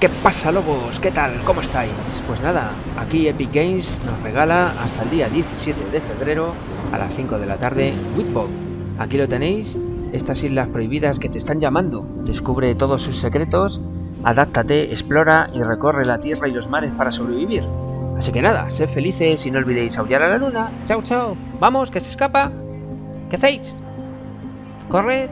¿Qué pasa lobos? ¿Qué tal? ¿Cómo estáis? Pues nada, aquí Epic Games nos regala hasta el día 17 de febrero a las 5 de la tarde Whitbog. Aquí lo tenéis, estas islas prohibidas que te están llamando. Descubre todos sus secretos, adáptate, explora y recorre la tierra y los mares para sobrevivir. Así que nada, sed felices y no olvidéis aullar a la luna. Chao, chao. Vamos, que se escapa. ¿Qué hacéis? Corred.